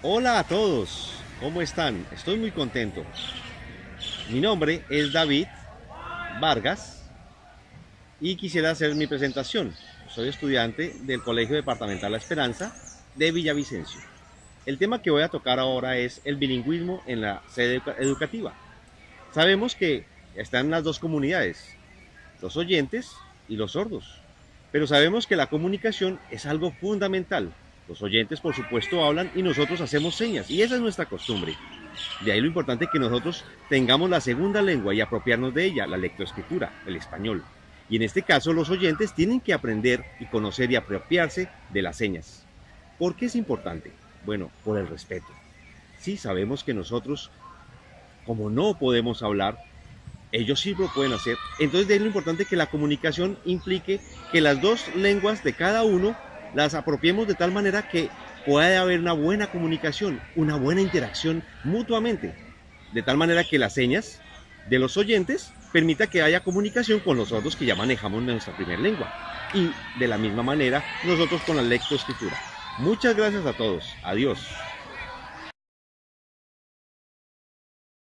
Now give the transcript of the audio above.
Hola a todos, ¿cómo están? Estoy muy contento. Mi nombre es David Vargas y quisiera hacer mi presentación. Soy estudiante del Colegio Departamental La Esperanza de Villavicencio. El tema que voy a tocar ahora es el bilingüismo en la sede educativa. Sabemos que están las dos comunidades, los oyentes y los sordos. Pero sabemos que la comunicación es algo fundamental los oyentes, por supuesto, hablan y nosotros hacemos señas, y esa es nuestra costumbre. De ahí lo importante que nosotros tengamos la segunda lengua y apropiarnos de ella, la lectoescritura, el español. Y en este caso los oyentes tienen que aprender y conocer y apropiarse de las señas. ¿Por qué es importante? Bueno, por el respeto. Sí, sabemos que nosotros, como no podemos hablar, ellos sí lo pueden hacer. Entonces de ahí lo importante que la comunicación implique que las dos lenguas de cada uno las apropiemos de tal manera que pueda haber una buena comunicación, una buena interacción mutuamente, de tal manera que las señas de los oyentes permita que haya comunicación con los sordos que ya manejamos nuestra primera lengua y de la misma manera nosotros con la lectoescritura. Muchas gracias a todos. Adiós.